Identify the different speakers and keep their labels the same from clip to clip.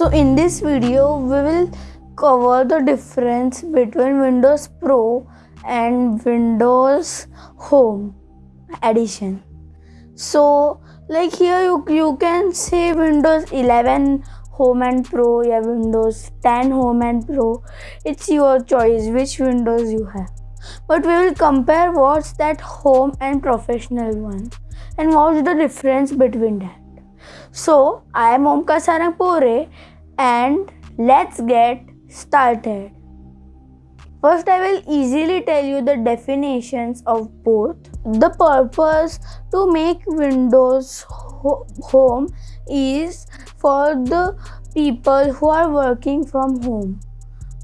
Speaker 1: So in this video we will cover the difference between Windows Pro and Windows Home Edition. So like here you, you can say Windows 11 Home and Pro yeah Windows 10 Home and Pro. It's your choice which Windows you have. But we will compare what's that home and professional one and what's the difference between that. So, I am Omkar Sarangpore and let's get started. First, I will easily tell you the definitions of both. The purpose to make Windows ho- Home is for the people who are working from home.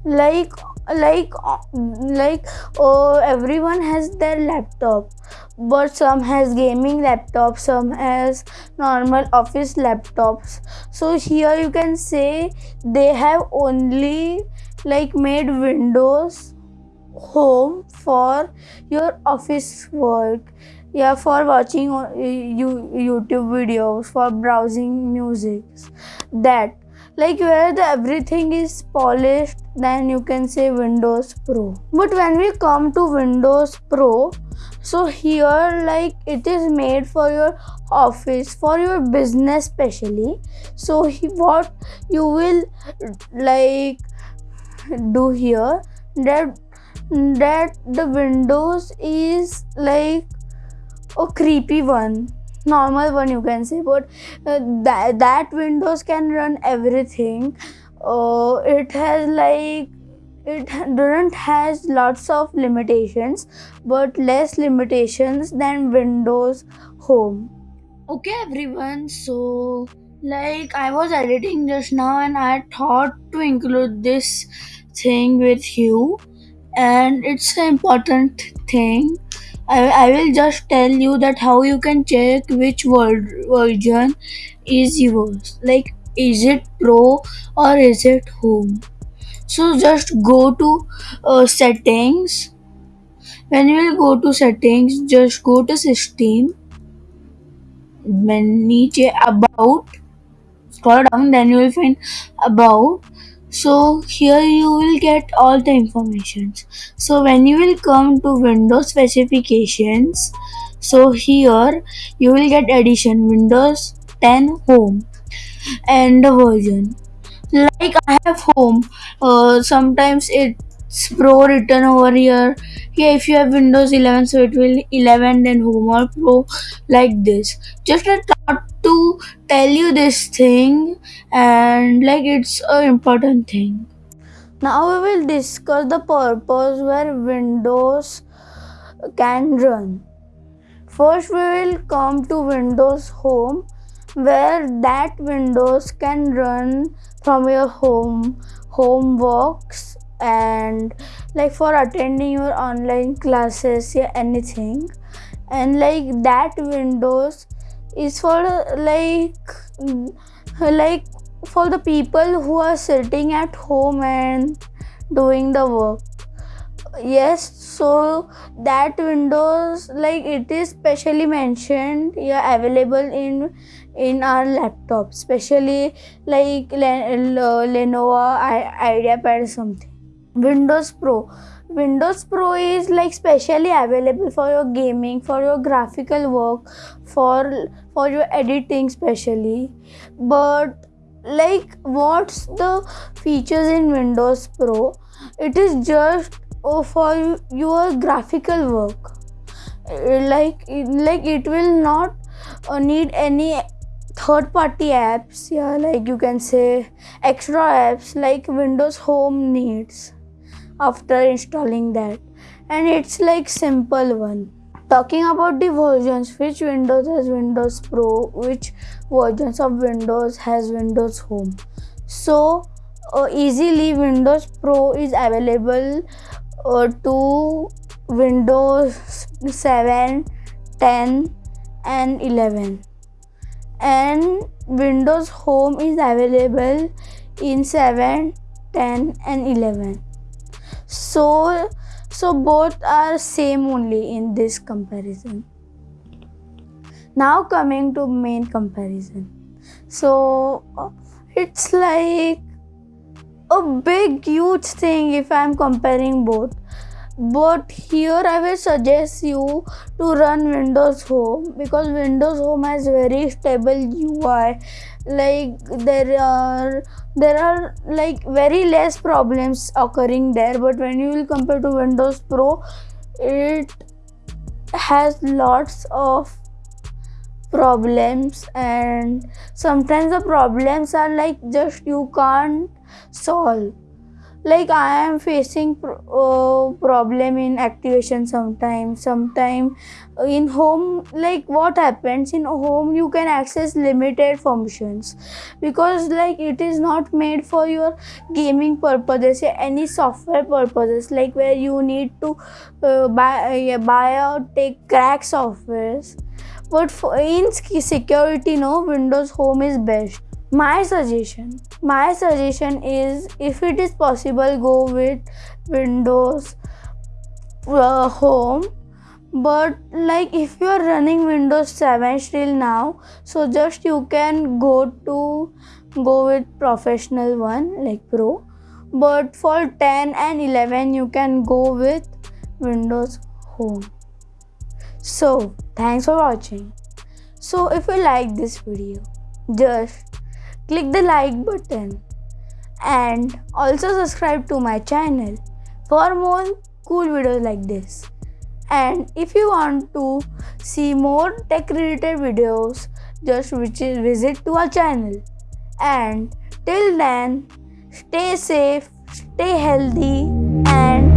Speaker 1: Like like like oh everyone has their laptop but some has gaming laptops some has normal office laptops. So here you can say they have only like made windows home for your office work. Yeah for watching uh, you youtube videos for browsing music that like where the everything is polished then you can say windows pro. But when we come to windows pro so here like it is made for your office for your business specially so he, what you will like do here that that the windows is like a creepy one normal one you can say but uh, that, that windows can run everything. Uh, it has like it doesn't has lots of limitations but less limitations than windows home. Okay everyone so like i was editing just now and i thought to include this thing with you. And it's an important thing I, I will just tell you that how you can check which version is yours. Like is it pro or is it home? So just go to uh, settings. When you will go to settings just go to system. Then about. Scroll down then you will find about so here you will get all the informations. So when you will come to windows specifications so here you will get edition windows 10 home and the version. Like i have home uh, sometimes it's pro written over here. Yeah if you have windows 11 so it will 11 then home or pro like this. Just a thought to tell you this thing and like it's an important thing. Now we will discuss the purpose where windows can run. First we will come to windows home where that windows can run from your home home works and like for attending your online classes yeah anything. And like that windows is for like mm, like for the people who are sitting at home and doing the work. Yes so that windows like it is specially mentioned yeah available in in our laptop especially like lenovo ideapad or something windows pro. Windows pro is like specially available for your gaming for your graphical work for for your editing specially. But like what's the features in windows pro? It is just oh, for your graphical work. Like like it will not uh, need any third party apps yeah like you can say extra apps like windows home needs after installing that. And it's like simple one. Talking about the versions which windows has windows pro which versions of windows has windows home. So uh, easily windows pro is available uh, to windows 7 10 and 11 and windows home is available in 7 10 and 11 so so both are same only in this comparison. Now coming to main comparison. So it's like a big huge thing if i'm comparing both but here i will suggest you to run windows home because windows home has very stable ui like there are there are like very less problems occurring there. But when you will compare to windows pro it has lots of problems. And sometimes the problems are like just you can't solve like i am facing pro- uh, problem in activation sometimes sometime in home like what happens in home you can access limited functions. Because like it is not made for your gaming purposes any software purposes like where you need to uh, buy uh, buy or take crack softwares. But for in security no windows home is best my suggestion my suggestion is if it is possible go with windows uh, home. But like if you are running windows 7 still now so just you can go to go with professional one like pro. But for 10 and 11 you can go with windows home. So thanks for watching. So if you like this video just click the like button and also subscribe to my channel for more cool videos like this. And if you want to see more tech related videos just visit to our channel. And till then stay safe stay healthy and